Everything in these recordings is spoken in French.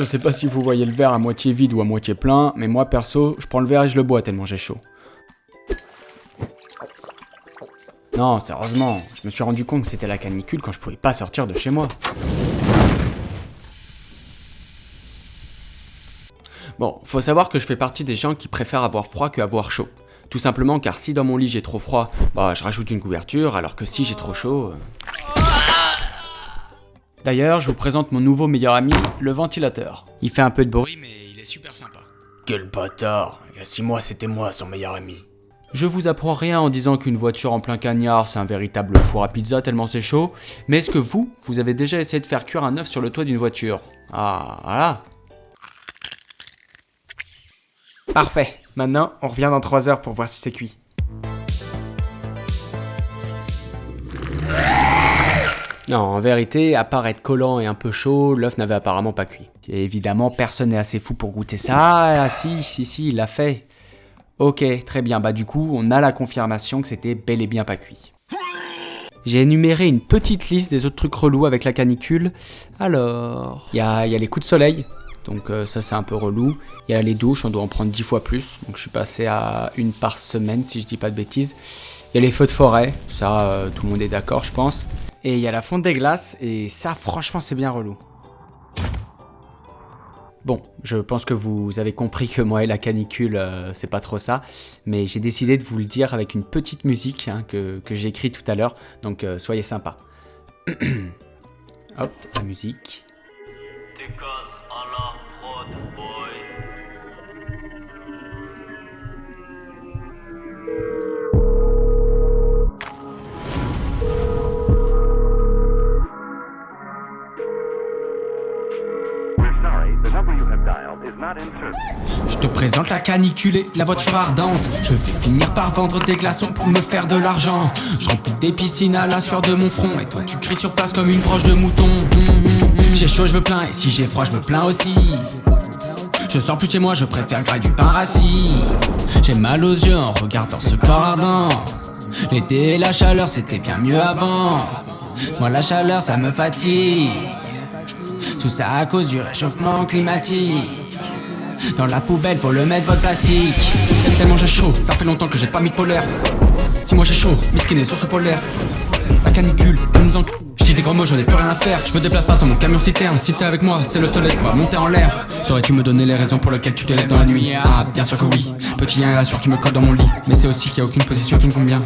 Je sais pas si vous voyez le verre à moitié vide ou à moitié plein, mais moi perso, je prends le verre et je le bois tellement j'ai chaud. Non, sérieusement, je me suis rendu compte que c'était la canicule quand je pouvais pas sortir de chez moi. Bon, faut savoir que je fais partie des gens qui préfèrent avoir froid que avoir chaud. Tout simplement car si dans mon lit j'ai trop froid, bah je rajoute une couverture, alors que si j'ai trop chaud... euh. D'ailleurs, je vous présente mon nouveau meilleur ami, le ventilateur. Il fait un peu de bruit, mais il est super sympa. Quel bâtard Il y a six mois, c'était moi son meilleur ami. Je vous apprends rien en disant qu'une voiture en plein cagnard, c'est un véritable four à pizza tellement c'est chaud, mais est-ce que vous, vous avez déjà essayé de faire cuire un œuf sur le toit d'une voiture? Ah, voilà. Parfait. Maintenant, on revient dans 3 heures pour voir si c'est cuit. Non, en vérité, à part être collant et un peu chaud, l'œuf n'avait apparemment pas cuit. Et évidemment, personne n'est assez fou pour goûter ça. Ah si, si, si, il l'a fait. Ok, très bien, bah du coup, on a la confirmation que c'était bel et bien pas cuit. J'ai énuméré une petite liste des autres trucs relous avec la canicule. Alors, il y a, les coups de soleil, donc euh, ça c'est un peu relou. Il y a les douches, on doit en prendre 10 fois plus, donc je suis passé à une par semaine si je dis pas de bêtises. Il y a les feux de forêt, ça euh, tout le monde est d'accord je pense. Et il y a la fonte des glaces, et ça franchement c'est bien relou. Bon, je pense que vous avez compris que moi et la canicule, euh, c'est pas trop ça, mais j'ai décidé de vous le dire avec une petite musique hein, que, que j'ai écrite tout à l'heure, donc euh, soyez sympa. Hop, la musique. Je te présente la canicule la voiture ardente. Je vais finir par vendre des glaçons pour me faire de l'argent. Je remplis des piscines à la sueur de mon front. Et toi tu cries sur place comme une broche de mouton. J'ai chaud je me plains. Et si j'ai froid je me plains aussi. Je sors plus chez moi je préfère grailler du pain rassis J'ai mal aux yeux en regardant ce corps ardent. L'été et la chaleur c'était bien mieux avant. Moi la chaleur ça me fatigue Tout ça à cause du réchauffement climatique dans la poubelle, faut le mettre votre plastique. Tellement j'ai chaud, ça fait longtemps que j'ai pas mis de polaire. Si moi j'ai chaud, miskin est source polaire. La canicule, nous en. Je dis des gros mots, j'en ai plus rien à faire. Je me déplace pas sans mon camion citerne. Si t'es avec moi, c'est le soleil qui va monter en l'air. Saurais-tu me donner les raisons pour lesquelles tu te lèves dans la nuit? Ah, bien sûr que oui. Petit 1 rassure qui me colle dans mon lit. Mais c'est aussi qu'il y a aucune position qui me convient.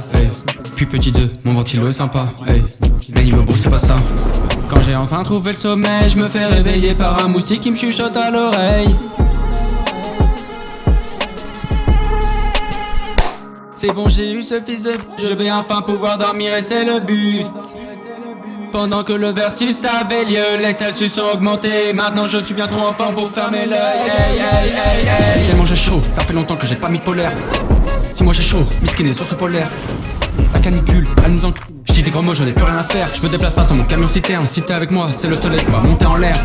Puis petit 2, mon ventilo est sympa. Hey. Mais niveau beau, c'est pas ça. Quand j'ai enfin trouvé le sommeil, je me fais réveiller par un moustique qui me chuchote à l'oreille. C'est bon, j'ai eu ce fils de Je vais enfin pouvoir dormir et c'est le but. Pendant que le versus avait lieu, les Celsius ont augmenté. Maintenant je suis bien trop en forme pour fermer l'œil. Hey, hey, hey. Tellement j'ai chaud, ça fait longtemps que j'ai pas mis de polaire. Si moi j'ai chaud, miskin est source polaire. La canicule, elle nous en. Je dis des gros mots, j'en ai plus rien à faire. Je me déplace pas sans mon camion citerne. Si t'es avec moi, c'est le soleil qui va monter en l'air.